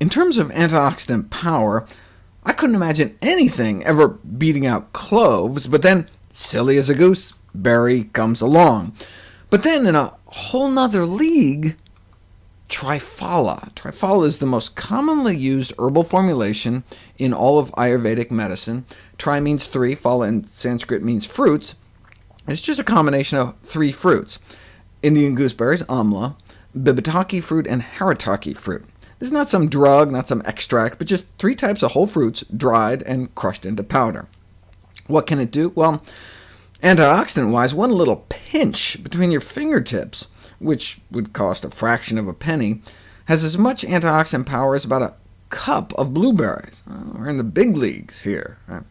In terms of antioxidant power, I couldn't imagine anything ever beating out cloves, but then, silly as a goose, berry comes along. But then, in a whole nother league, Triphala. Triphala is the most commonly used herbal formulation in all of Ayurvedic medicine. Tri means three, phala in Sanskrit means fruits. It's just a combination of three fruits, Indian gooseberries, amla, bibhitaki fruit, and haritaki fruit. This is not some drug, not some extract, but just three types of whole fruits, dried and crushed into powder. What can it do? Well, antioxidant-wise, one little pinch between your fingertips, which would cost a fraction of a penny, has as much antioxidant power as about a cup of blueberries. Well, we're in the big leagues here. Right?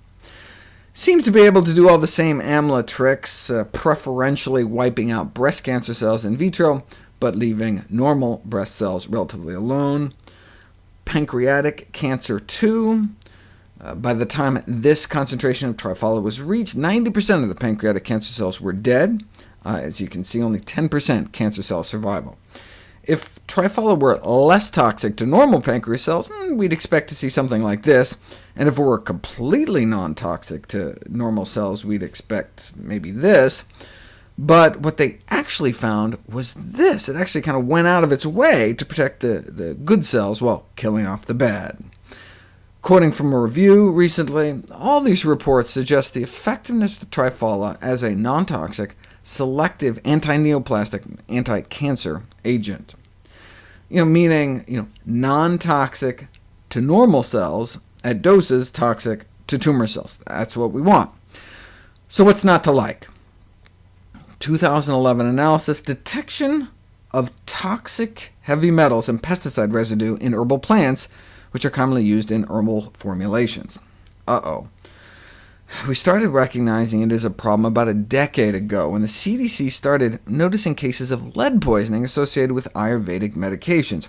Seems to be able to do all the same AMLA tricks, uh, preferentially wiping out breast cancer cells in vitro, but leaving normal breast cells relatively alone. Pancreatic cancer too. Uh, by the time this concentration of Triphala was reached, 90% of the pancreatic cancer cells were dead. Uh, as you can see, only 10% cancer cell survival. If Triphala were less toxic to normal pancreas cells, hmm, we'd expect to see something like this, and if it were completely non-toxic to normal cells, we'd expect maybe this. But what they actually found was this. It actually kind of went out of its way to protect the, the good cells while killing off the bad. Quoting from a review recently, all these reports suggest the effectiveness of Triphala as a non-toxic, selective anti-neoplastic, anti-cancer agent. You know, meaning you know, non-toxic to normal cells at doses toxic to tumor cells. That's what we want. So what's not to like? 2011 analysis, detection of toxic heavy metals and pesticide residue in herbal plants, which are commonly used in herbal formulations. Uh-oh. We started recognizing it as a problem about a decade ago, when the CDC started noticing cases of lead poisoning associated with Ayurvedic medications,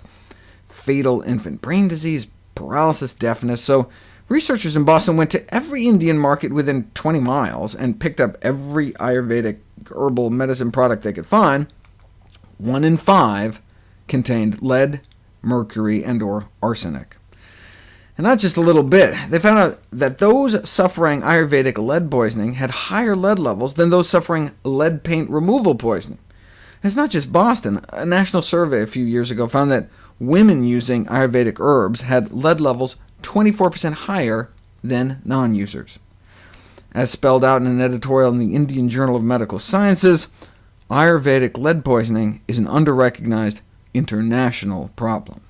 fatal infant brain disease, paralysis, deafness, so researchers in Boston went to every Indian market within 20 miles and picked up every Ayurvedic herbal medicine product they could find, one in five contained lead, mercury, and or arsenic. And not just a little bit. They found out that those suffering Ayurvedic lead poisoning had higher lead levels than those suffering lead paint removal poisoning. And it's not just Boston. A national survey a few years ago found that women using Ayurvedic herbs had lead levels 24% higher than non-users. As spelled out in an editorial in the Indian Journal of Medical Sciences, Ayurvedic lead poisoning is an under-recognized international problem.